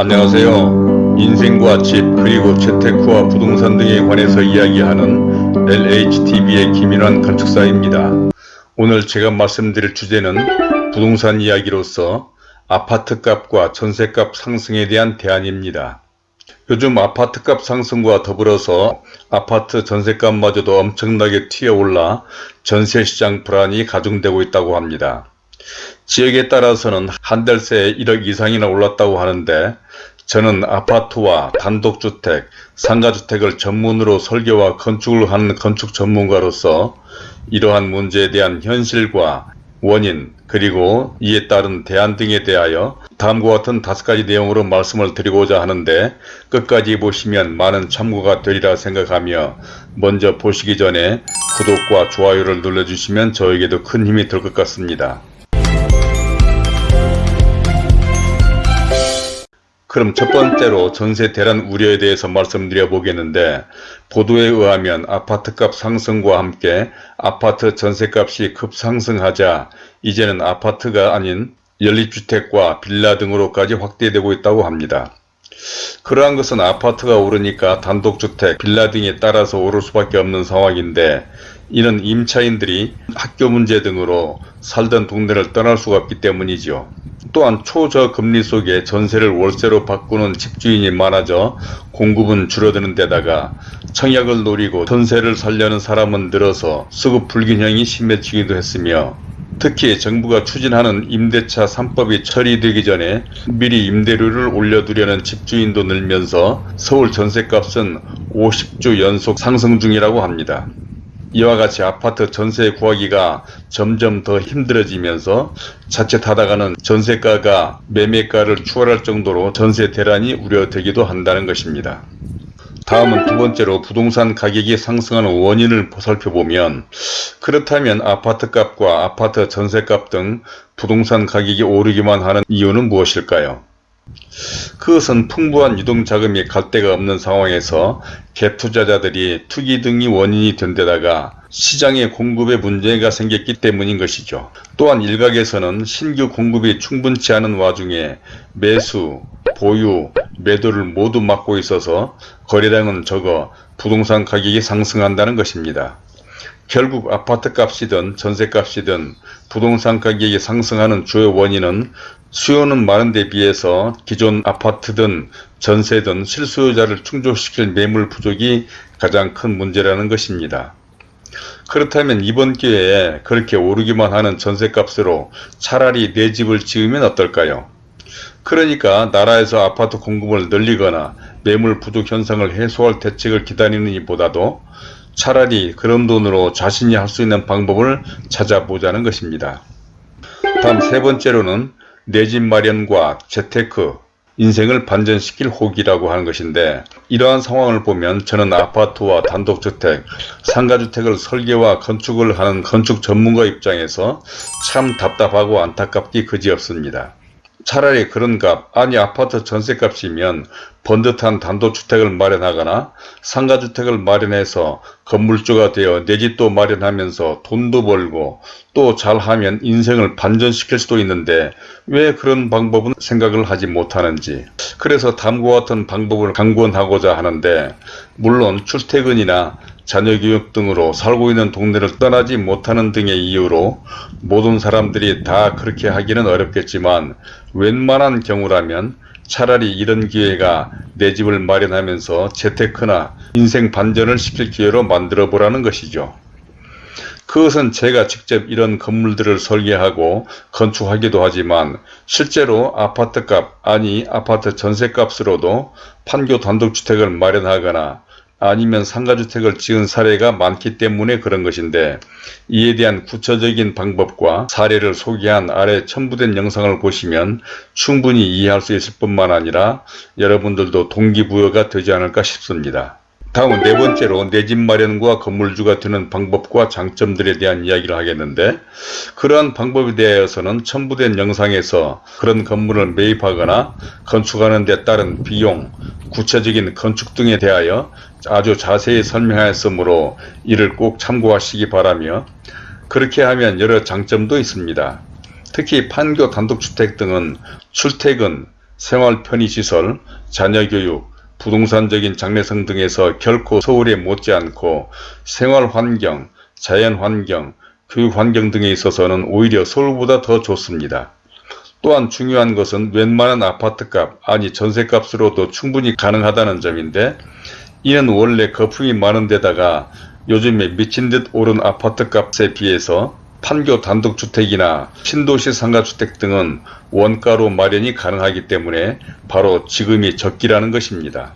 안녕하세요. 인생과 집 그리고 재테크와 부동산 등에 관해서 이야기하는 LHTV의 김인환 건축사입니다. 오늘 제가 말씀드릴 주제는 부동산 이야기로서 아파트값과 전세값 상승에 대한 대안입니다. 요즘 아파트값 상승과 더불어서 아파트 전세값마저도 엄청나게 튀어올라 전세시장 불안이 가중되고 있다고 합니다. 지역에 따라서는 한 달 새에 1억 이상이나 올랐다고 하는데 저는 아파트와 단독주택, 상가주택을 전문으로 설계와 건축을 하는 건축 전문가로서 이러한 문제에 대한 현실과 원인 그리고 이에 따른 대안 등에 대하여 다음과 같은 다섯 가지 내용으로 말씀을 드리고자 하는데 끝까지 보시면 많은 참고가 되리라 생각하며 먼저 보시기 전에 구독과 좋아요를 눌러주시면 저에게도 큰 힘이 될 것 같습니다. 그럼 첫 번째로 전세 대란 우려에 대해서 말씀드려 보겠는데 보도에 의하면 아파트값 상승과 함께 아파트 전세값이 급상승하자 이제는 아파트가 아닌 연립주택과 빌라 등으로까지 확대되고 있다고 합니다. 그러한 것은 아파트가 오르니까 단독주택, 빌라 등에 따라서 오를 수밖에 없는 상황인데 이는 임차인들이 학교 문제 등으로 살던 동네를 떠날 수가 없기 때문이죠. 또한 초저금리 속에 전세를 월세로 바꾸는 집주인이 많아져 공급은 줄어드는 데다가 청약을 노리고 전세를 살려는 사람은 늘어서 수급 불균형이 심해지기도 했으며 특히 정부가 추진하는 임대차 3법이 처리되기 전에 미리 임대료를 올려두려는 집주인도 늘면서 서울 전세값은 50주 연속 상승 중이라고 합니다. 이와 같이 아파트 전세 구하기가 점점 더 힘들어지면서 자칫하다가는 전세가가 매매가를 추월할 정도로 전세 대란이 우려되기도 한다는 것입니다. 다음은 두 번째로 부동산 가격이 상승하는 원인을 살펴보면 그렇다면 아파트값과 아파트 전세값 등 부동산 가격이 오르기만 하는 이유는 무엇일까요? 그것은 풍부한 유동자금이 갈 데가 없는 상황에서 갭투자자들이 투기 등이 원인이 된 데다가 시장의 공급에 문제가 생겼기 때문인 것이죠. 또한 일각에서는 신규 공급이 충분치 않은 와중에 매수, 보유, 매도를 모두 막고 있어서 거래량은 적어 부동산 가격이 상승한다는 것입니다. 결국 아파트 값이든 전세 값이든 부동산 가격이 상승하는 주요 원인은 수요는 많은 데 비해서 기존 아파트든 전세든 실수요자를 충족시킬 매물 부족이 가장 큰 문제라는 것입니다. 그렇다면 이번 기회에 그렇게 오르기만 하는 전세값으로 차라리 내 집을 지으면 어떨까요? 그러니까 나라에서 아파트 공급을 늘리거나 매물 부족 현상을 해소할 대책을 기다리는 이보다도 차라리 그런 돈으로 자신이 할 수 있는 방법을 찾아보자는 것입니다. 다음 세 번째로는 내 집 마련과 재테크, 인생을 반전시킬 호기라고 하는 것인데 이러한 상황을 보면 저는 아파트와 단독주택, 상가주택을 설계와 건축을 하는 건축 전문가 입장에서 참 답답하고 안타깝기 그지없습니다. 차라리 그런 값 아니 아파트 전세값이면 번듯한 단독주택을 마련하거나 상가주택을 마련해서 건물주가 되어 내 집도 마련하면서 돈도 벌고 또 잘하면 인생을 반전시킬 수도 있는데 왜 그런 방법은 생각을 하지 못하는지. 그래서 다음과 같은 방법을 강권하고자 하는데 물론 출퇴근이나 자녀교육 등으로 살고 있는 동네를 떠나지 못하는 등의 이유로 모든 사람들이 다 그렇게 하기는 어렵겠지만 웬만한 경우라면 차라리 이런 기회가 내 집을 마련하면서 재테크나 인생 반전을 시킬 기회로 만들어 보라는 것이죠. 그것은 제가 직접 이런 건물들을 설계하고 건축하기도 하지만 실제로 아파트값 아니 아파트 전세값으로도 판교 단독주택을 마련하거나 아니면 상가주택을 지은 사례가 많기 때문에 그런 것인데 이에 대한 구체적인 방법과 사례를 소개한 아래 첨부된 영상을 보시면 충분히 이해할 수 있을 뿐만 아니라 여러분들도 동기부여가 되지 않을까 싶습니다. 다음은 네 번째로 내 집 마련과 건물주가 되는 방법과 장점들에 대한 이야기를 하겠는데 그러한 방법에 대해서는 첨부된 영상에서 그런 건물을 매입하거나 건축하는 데 따른 비용, 구체적인 건축 등에 대하여 아주 자세히 설명하였으므로 이를 꼭 참고하시기 바라며 그렇게 하면 여러 장점도 있습니다. 특히 판교 단독주택 등은 출퇴근, 생활 편의시설, 자녀교육, 부동산적인 장래성 등에서 결코 서울에 못지않고 생활환경, 자연환경, 교육환경 등에 있어서는 오히려 서울보다 더 좋습니다. 또한 중요한 것은 웬만한 아파트값 아니 전세값으로도 충분히 가능하다는 점인데 이는 원래 거품이 많은 데다가 요즘에 미친 듯 오른 아파트값에 비해서 판교 단독주택이나 신도시 상가주택 등은 원가로 마련이 가능하기 때문에 바로 지금이 적기라는 것입니다.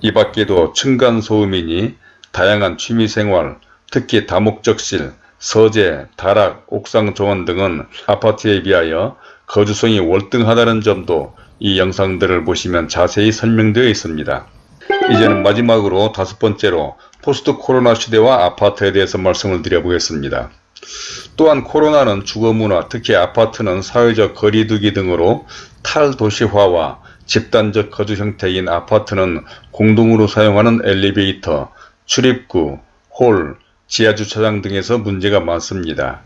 이 밖에도 층간소음이니 다양한 취미생활, 특히 다목적실, 서재, 다락, 옥상 정원 등은 아파트에 비하여 거주성이 월등하다는 점도 이 영상들을 보시면 자세히 설명되어 있습니다. 이제는 마지막으로 다섯 번째로 포스트 코로나 시대와 아파트에 대해서 말씀을 드려보겠습니다. 또한 코로나는 주거문화 특히 아파트는 사회적 거리두기 등으로 탈도시화와 집단적 거주 형태인 아파트는 공동으로 사용하는 엘리베이터, 출입구, 홀, 지하주차장 등에서 문제가 많습니다.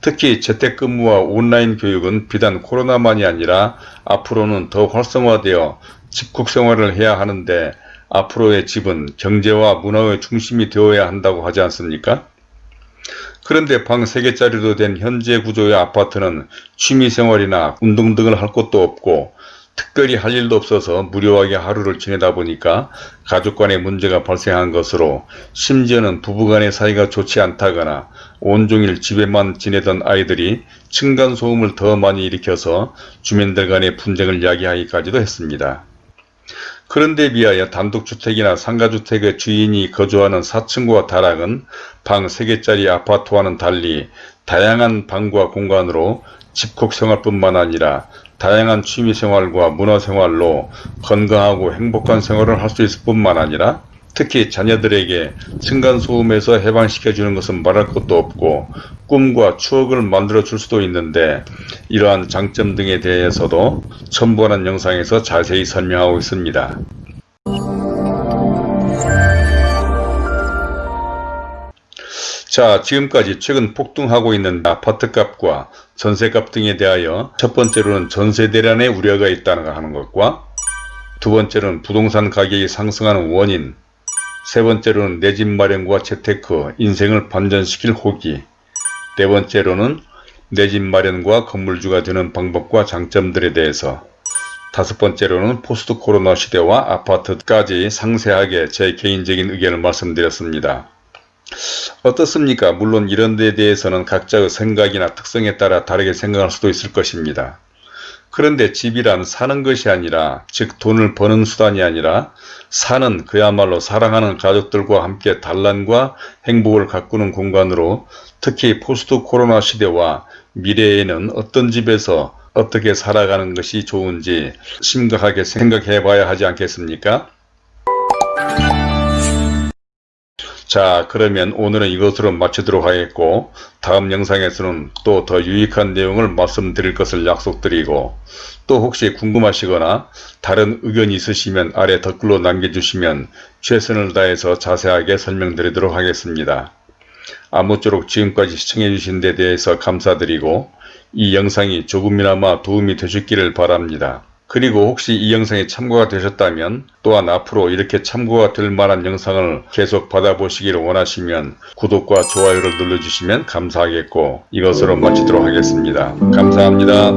특히 재택근무와 온라인 교육은 비단 코로나만이 아니라 앞으로는 더 활성화되어 집콕 생활을 해야 하는데 앞으로의 집은 경제와 문화의 중심이 되어야 한다고 하지 않습니까? 그런데 방 3개짜리로 된 현재 구조의 아파트는 취미생활이나 운동 등을 할 곳도 없고 특별히 할 일도 없어서 무료하게 하루를 지내다 보니까 가족 간의 문제가 발생한 것으로 심지어는 부부간의 사이가 좋지 않다거나 온종일 집에만 지내던 아이들이 층간소음을 더 많이 일으켜서 주민들 간의 분쟁을 야기하기까지도 했습니다. 그런데 비하여 단독주택이나 상가주택의 주인이 거주하는 4층과 다락은 방 3개짜리 아파트와는 달리 다양한 방과 공간으로 집콕 생활뿐만 아니라 다양한 취미생활과 문화생활로 건강하고 행복한 생활을 할 수 있을 뿐만 아니라 특히 자녀들에게 층간소음에서 해방시켜주는 것은 말할 것도 없고 꿈과 추억을 만들어 줄 수도 있는데 이러한 장점 등에 대해서도 첨부하는 영상에서 자세히 설명하고 있습니다. 자 지금까지 최근 폭등하고 있는 아파트값과 전세값 등에 대하여 첫 번째로는 전세 대란의 우려가 있다는 하는 것과 두 번째로는 부동산 가격이 상승하는 원인 세 번째로는 내 집 마련과 재테크, 인생을 반전시킬 호기 네 번째로는 내 집 마련과 건물주가 되는 방법과 장점들에 대해서 다섯 번째로는 포스트 코로나 시대와 아파트까지 상세하게 제 개인적인 의견을 말씀드렸습니다. 어떻습니까? 물론 이런 데 대해서는 각자의 생각이나 특성에 따라 다르게 생각할 수도 있을 것입니다. 그런데 집이란 사는 것이 아니라 즉 돈을 버는 수단이 아니라 사는 그야말로 사랑하는 가족들과 함께 단란과 행복을 가꾸는 공간으로 특히 포스트 코로나 시대와 미래에는 어떤 집에서 어떻게 살아가는 것이 좋은지 심각하게 생각해 봐야 하지 않겠습니까? 자 그러면 오늘은 이것으로 마치도록 하겠고 다음 영상에서는 또 더 유익한 내용을 말씀드릴 것을 약속드리고 또 혹시 궁금하시거나 다른 의견이 있으시면 아래 댓글로 남겨주시면 최선을 다해서 자세하게 설명드리도록 하겠습니다. 아무쪼록 지금까지 시청해주신 데 대해서 감사드리고 이 영상이 조금이나마 도움이 되셨기를 바랍니다. 그리고 혹시 이 영상이 참고가 되셨다면 또한 앞으로 이렇게 참고가 될 만한 영상을 계속 받아보시기를 원하시면 구독과 좋아요를 눌러주시면 감사하겠고 이것으로 마치도록 하겠습니다. 감사합니다.